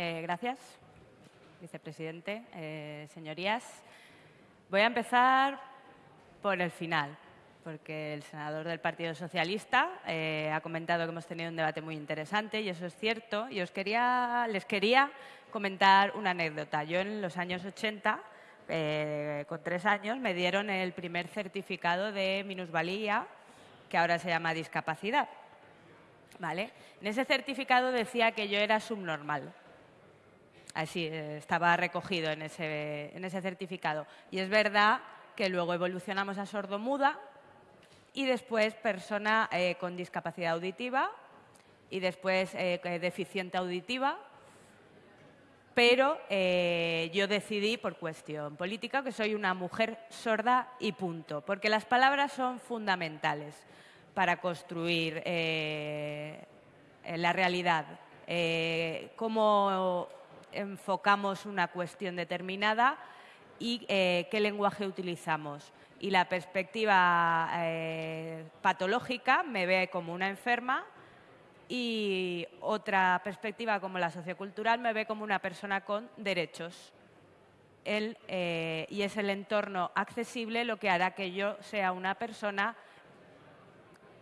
Eh, gracias, vicepresidente. Eh, señorías, voy a empezar por el final, porque el senador del Partido Socialista eh, ha comentado que hemos tenido un debate muy interesante y eso es cierto. Y os quería, les quería comentar una anécdota. Yo en los años 80, con tres años, me dieron el primer certificado de minusvalía, que ahora se llama discapacidad. ¿Vale? En ese certificado decía que yo era subnormal. Así eh, estaba recogido en ese, certificado. Y es verdad que luego evolucionamos a sordomuda y después persona eh, con discapacidad auditiva y después eh, deficiente auditiva. Pero yo decidí, por cuestión política, que soy una mujer sorda y punto, porque las palabras son fundamentales para construir la realidad. cómo enfocamos una cuestión determinada y eh, qué lenguaje utilizamos. Y la perspectiva eh, patológica me ve como una enferma y otra perspectiva como la sociocultural me ve como una persona con derechos. Eh, y es el entorno accesible lo que hará que yo sea una persona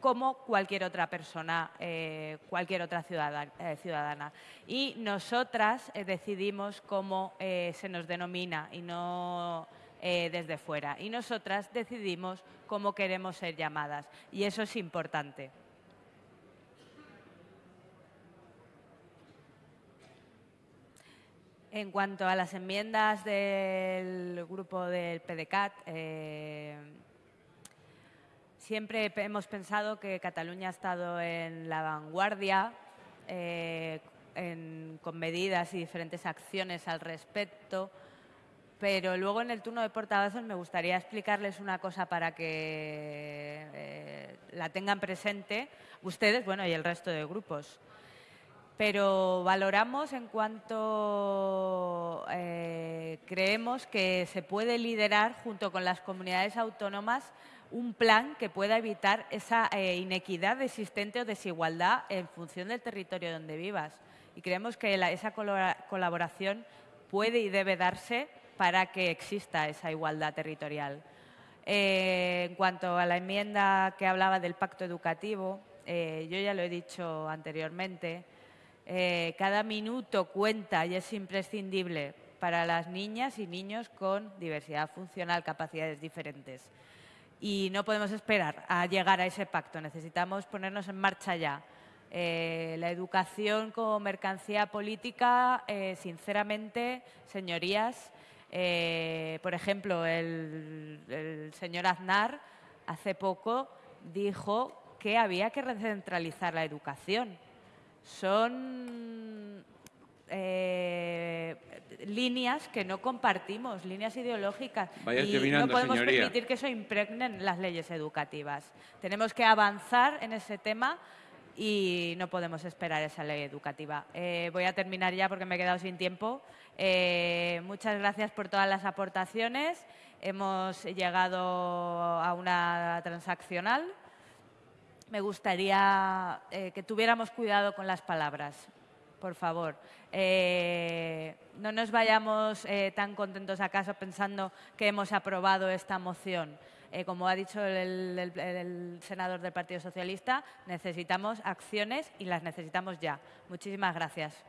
como cualquier otra persona, eh, cualquier otra eh, ciudadana, Y nosotras eh, decidimos cómo se nos denomina y no desde fuera. Y nosotras decidimos cómo queremos ser llamadas. Y eso es importante. En cuanto a las enmiendas del grupo del PDCAT, Siempre hemos pensado que Cataluña ha estado en la vanguardia eh, con medidas y diferentes acciones al respecto, pero luego en el turno de portavoces me gustaría explicarles una cosa para que eh, la tengan presente ustedes, bueno, y el resto de grupos. Pero valoramos en cuanto eh, creemos que se puede liderar junto con las comunidades autónomas un plan que pueda evitar esa eh, inequidad existente o desigualdad en función del territorio donde vivas. Y creemos que esa colaboración puede y debe darse para que exista esa igualdad territorial. Eh, en cuanto a la enmienda que hablaba del pacto educativo, yo ya lo he dicho anteriormente, cada minuto cuenta y es imprescindible para las niñas y niños con diversidad funcional, capacidades diferentes y no podemos esperar a llegar a ese pacto. Necesitamos ponernos en marcha ya. Eh, la educación como mercancía política, eh, sinceramente, señorías, eh, por ejemplo, el, el, señor Aznar hace poco dijo que había que recentralizar la educación. Son líneas que no compartimos, líneas ideológicas. y no podemos permitir que eso impregne las leyes educativas. Tenemos que avanzar en ese tema y no podemos esperar esa ley educativa. Eh, voy a terminar ya porque me he quedado sin tiempo. Eh, muchas gracias por todas las aportaciones. Hemos llegado a una transaccional. Me gustaría eh, que tuviéramos cuidado con las palabras por favor. Eh, no nos vayamos eh, tan contentos acaso pensando que hemos aprobado esta moción. Como ha dicho el, senador del Partido Socialista, necesitamos acciones y las necesitamos ya. Muchísimas gracias.